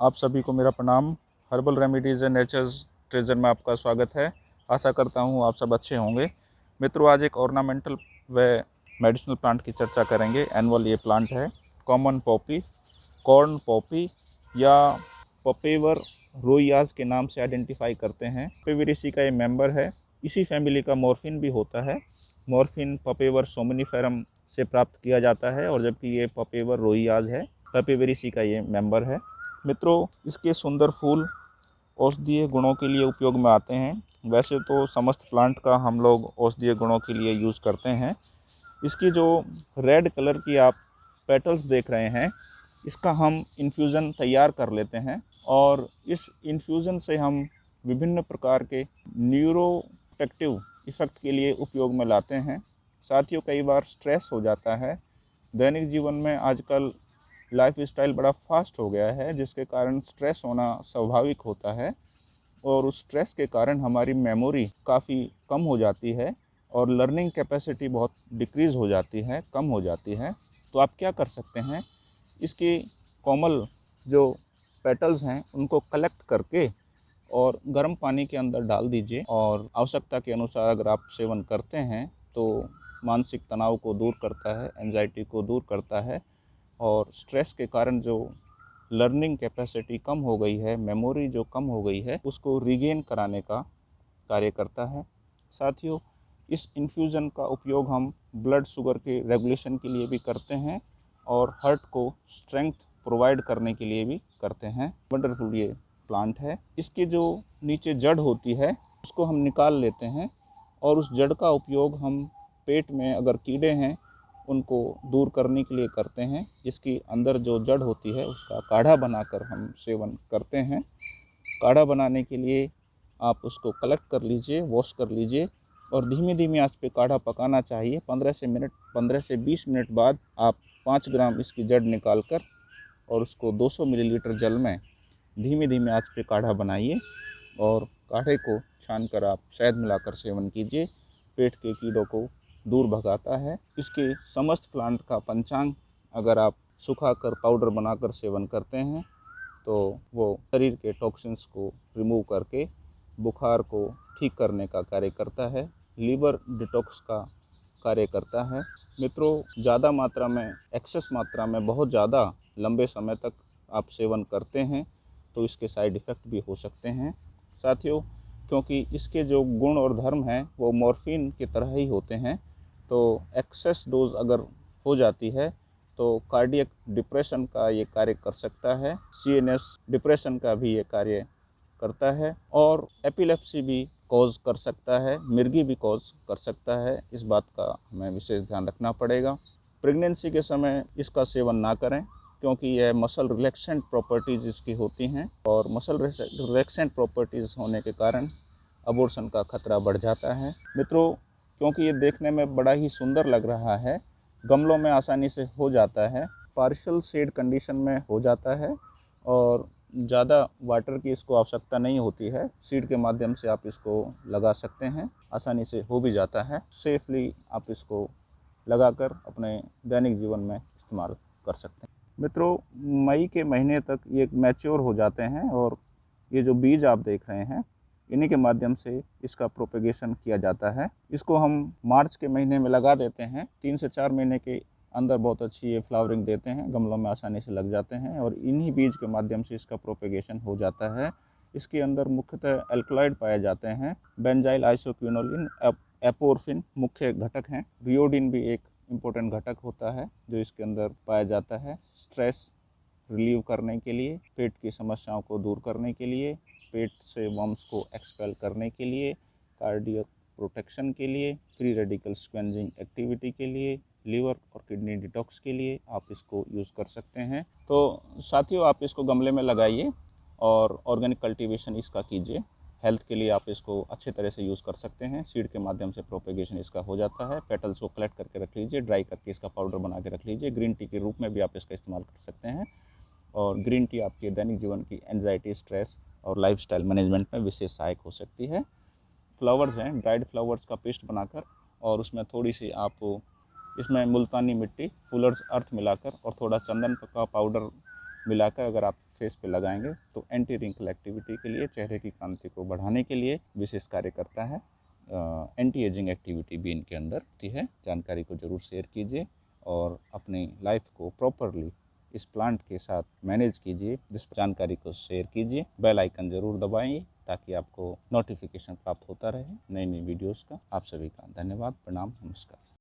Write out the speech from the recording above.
आप सभी को मेरा प्रणाम। Herbal remedies and nature's treasure में आपका स्वागत है। आशा करता हूँ आप सब अच्छे होंगे। मित्रों, आज एक ऑर्नामेंटल व मेडिसिनल प्लांट की चर्चा करेंगे। एनअल ये प्लांट है। कॉमन पॉपी कॉर्न पॉपी या पपेवर रोयाज के नाम से आइडेंटिफाई करते हैं। पेवेरिसी का ये मेंबर है। इसी फैमिली का मॉर्फिन भी होता है। मॉर्फिन पपेवर सोमिनिफेरम से प्राप्त किया जाता है और जबकि ये पपेवर रोयाज है। पपेवेरिसी का ये मेंबर है। मित्रों, इसके सुंदर फूल औषधीय गुणों के लिए उपयोग में आते हैं। वैसे तो समस्त प्लांट का हम लोग औषधीय गुणों के लिए यूज़ करते हैं। इसकी जो रेड कलर की आप पेटल्स देख रहे हैं, इसका हम इन्फ्यूज़न तैयार कर लेते हैं और इस इन्फ्यूज़न से हम विभिन्न प्रकार के न्यूरोटेक्टिव इफ़ेक्ट के लिए उपयोग में लाते हैं। साथियों, कई बार स्ट्रेस हो जाता है। दैनिक जीवन में आजकल लाइफ स्टाइल बड़ा फास्ट हो गया है, जिसके कारण स्ट्रेस होना स्वाभाविक होता है और उस स्ट्रेस के कारण हमारी मेमोरी काफ़ी कम हो जाती है और लर्निंग कैपेसिटी बहुत डिक्रीज़ हो जाती है, कम हो जाती है। तो आप क्या कर सकते हैं? इसकी कोमल जो पेटल्स हैं, उनको कलेक्ट करके और गर्म पानी के अंदर डाल दीजिए और आवश्यकता के अनुसार अगर आप सेवन करते हैं तो मानसिक तनाव को दूर करता है एनजाइटी को दूर करता है और स्ट्रेस के कारण जो लर्निंग कैपेसिटी कम हो गई है मेमोरी जो कम हो गई है, उसको रिगेन कराने का कार्य करता है। साथियों, इस इन्फ्यूज़न का उपयोग हम ब्लड शुगर के रेगुलेशन के लिए भी करते हैं और हार्ट को स्ट्रेंथ प्रोवाइड करने के लिए भी करते हैं। वंडरफुल ये प्लांट है। इसकी जो नीचे जड़ होती है, उसको हम निकाल लेते हैं और उस जड़ का उपयोग हम पेट में अगर कीड़े हैं उनको दूर करने के लिए करते हैं। जिसकी अंदर जो जड़ होती है, उसका काढ़ा बनाकर हम सेवन करते हैं। काढ़ा बनाने के लिए आप उसको कलेक्ट कर लीजिए, वॉश कर लीजिए और धीमी धीमी आँच पे काढ़ा पकाना चाहिए। पंद्रह से मिनट, पंद्रह से बीस मिनट बाद आप पाँच ग्राम इसकी जड़ निकाल कर और उसको 200 मिलीलीटर जल में धीमे धीमे आँच पे काढ़ा बनाइए और काढ़े को छान कर आप शहद मिलाकर सेवन कीजिए। पेट के कीड़ों को दूर भगाता है। इसके समस्त प्लांट का पंचांग अगर आप सुखा कर पाउडर बनाकर सेवन करते हैं तो वो शरीर के टॉक्सिन्स को रिमूव करके बुखार को ठीक करने का कार्य करता है। लीवर डिटॉक्स का कार्य करता है। मित्रों, ज़्यादा मात्रा में एक्सेस मात्रा में, बहुत ज़्यादा लंबे समय तक आप सेवन करते हैं तो इसके साइड इफ़ेक्ट भी हो सकते हैं। साथियों, क्योंकि इसके जो गुण और धर्म हैं, वो मॉर्फिन की तरह ही होते हैं। तो एक्सेस डोज अगर हो जाती है तो कार्डियक डिप्रेशन का ये कार्य कर सकता है, सीएनएस डिप्रेशन का भी ये कार्य करता है, और एपिलेप्सी भी कॉज कर सकता है, मिर्गी भी कॉज कर सकता है, इस बात का हमें विशेष ध्यान रखना पड़ेगा। प्रेगनेंसी के समय इसका सेवन ना करें, क्योंकि यह मसल रिलैक्सेंट प्रॉपर्टीज़ इसकी होती हैं, और मसल रिलैक्सेंट प्रॉपर्टीज़ होने के कारण अबोर्शन का खतरा बढ़ जाता है। मित्रों क्योंकि ये देखने में बड़ा ही सुंदर लग रहा है। गमलों में आसानी से हो जाता है। पार्शल शेड कंडीशन में हो जाता है और ज़्यादा वाटर की इसको आवश्यकता नहीं होती है। सीड के माध्यम से आप इसको लगा सकते हैं। आसानी से हो भी जाता है। सेफली आप इसको लगाकर अपने दैनिक जीवन में इस्तेमाल कर सकते हैं। मित्रों, मई के महीने तक ये मैच्योर हो जाते हैं और ये जो बीज आप देख रहे हैं इन्हीं के माध्यम से इसका प्रोपेगेशन किया जाता है। इसको हम मार्च के महीने में लगा देते हैं। तीन से चार महीने के अंदर बहुत अच्छी ये फ्लावरिंग देते हैं, गमलों में आसानी से लग जाते हैं और इन्हीं बीज के माध्यम से इसका प्रोपेगेशन हो जाता है। इसके अंदर मुख्यतः एल्कलॉइड पाए जाते हैं। बेंजाइल आइसोक्यूनोलिन एपोरफिन मुख्य घटक हैं। रियोडिन भी एक इम्पोर्टेंट घटक होता है जो इसके अंदर पाया जाता है। स्ट्रेस रिलीव करने के लिए, पेट की समस्याओं को दूर करने के लिए पेट से वम्स को एक्सपेल करने के लिए कार्डियक प्रोटेक्शन के लिए फ्री रेडिकल स्क्वेंजिंग एक्टिविटी के लिए लीवर और किडनी डिटॉक्स के लिए आप इसको यूज़ कर सकते हैं। तो साथियों, आप इसको गमले में लगाइए और ऑर्गेनिक कल्टीवेशन इसका कीजिए। हेल्थ के लिए आप इसको अच्छे तरह से यूज़ कर सकते हैं। सीड के माध्यम से प्रोपेगेशन इसका हो जाता है। पेटल्स को कलेक्ट करके रख लीजिए। ड्राई करके इसका पाउडर बना के रख लीजिए। ग्रीन टी के रूप में भी आप इसका इस्तेमाल कर सकते हैं। और ग्रीन टी आपके दैनिक जीवन की एनजाइटी स्ट्रेस और लाइफ मैनेजमेंट में विशेष सहायक हो सकती है। फ्लावर्स हैं ड्राइड फ्लावर्स का पेस्ट बनाकर और उसमें थोड़ी सी आप इसमें मुल्तानी मिट्टी फुलर्स अर्थ मिलाकर और थोड़ा चंदन का पाउडर मिलाकर अगर आप फेस पे लगाएँगे तो एंटी रिंकल एक्टिविटी के लिए चेहरे की कांति को बढ़ाने के लिए विशेष कार्य करता है। आ, एंटी एजिंग एक्टिविटी भी इनके अंदर होती है। जानकारी को ज़रूर शेयर कीजिए और अपनी लाइफ को प्रॉपरली इस प्लांट के साथ मैनेज कीजिए, जिस जानकारी को शेयर कीजिए, बेल आइकन ज़रूर दबाएँ ताकि आपको नोटिफिकेशन प्राप्त होता रहे नई नई वीडियोस का। आप सभी का धन्यवाद, प्रणाम, नमस्कार।